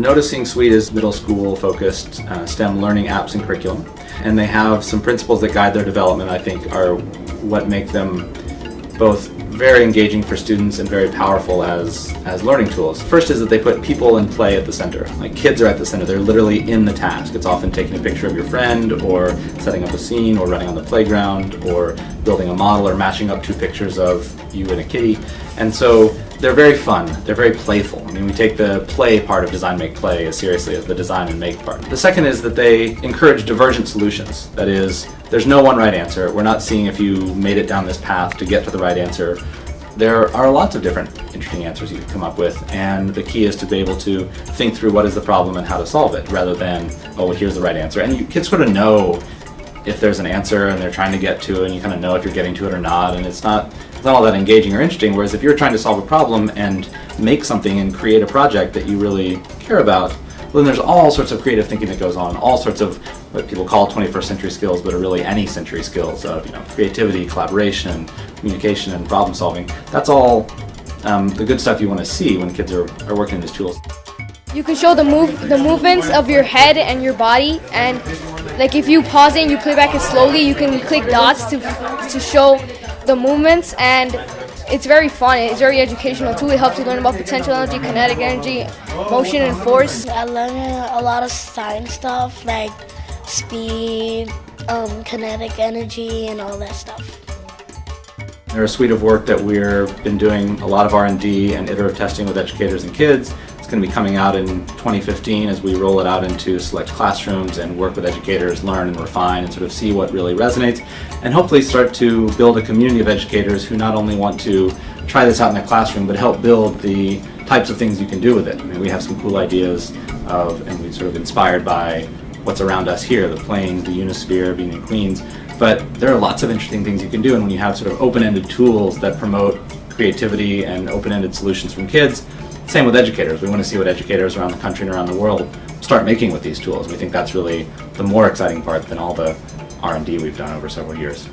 Noticing Suite is middle school focused uh, STEM learning apps and curriculum and they have some principles that guide their development I think are what make them both very engaging for students and very powerful as, as learning tools. First is that they put people and play at the center. Like kids are at the center, they're literally in the task. It's often taking a picture of your friend or setting up a scene or running on the playground or building a model or matching up two pictures of you and a kitty. And so they're very fun, they're very playful. I mean, we take the play part of design make play as seriously as the design and make part. The second is that they encourage divergent solutions. That is, there's no one right answer. We're not seeing if you made it down this path to get to the right answer. There are lots of different interesting answers you can come up with, and the key is to be able to think through what is the problem and how to solve it, rather than, oh, well, here's the right answer. And you, kids sort of know if there's an answer and they're trying to get to it, and you kind of know if you're getting to it or not, and it's not not all that engaging or interesting, whereas if you're trying to solve a problem and make something and create a project that you really care about, well, then there's all sorts of creative thinking that goes on, all sorts of what people call 21st century skills, but are really any century skills of you know creativity, collaboration, communication, and problem solving. That's all um, the good stuff you want to see when kids are, are working in these tools. You can show the move the movements of your head and your body and like if you pause it and you play back it slowly you can click dots to to show the movements and it's very fun. It's very educational too. It helps you learn about potential energy, kinetic energy, motion and force. I learned a lot of science stuff like speed, um, kinetic energy, and all that stuff. They're a suite of work that we've been doing a lot of R&D and iterative testing with educators and kids. It's going to be coming out in 2015 as we roll it out into select classrooms and work with educators, learn and refine and sort of see what really resonates and hopefully start to build a community of educators who not only want to try this out in their classroom but help build the types of things you can do with it. I mean, we have some cool ideas of, and we sort of inspired by what's around us here, the plains, the Unisphere, being in Queens, but there are lots of interesting things you can do and when you have sort of open-ended tools that promote creativity and open-ended solutions from kids, same with educators. We want to see what educators around the country and around the world start making with these tools. We think that's really the more exciting part than all the R&D we've done over several years.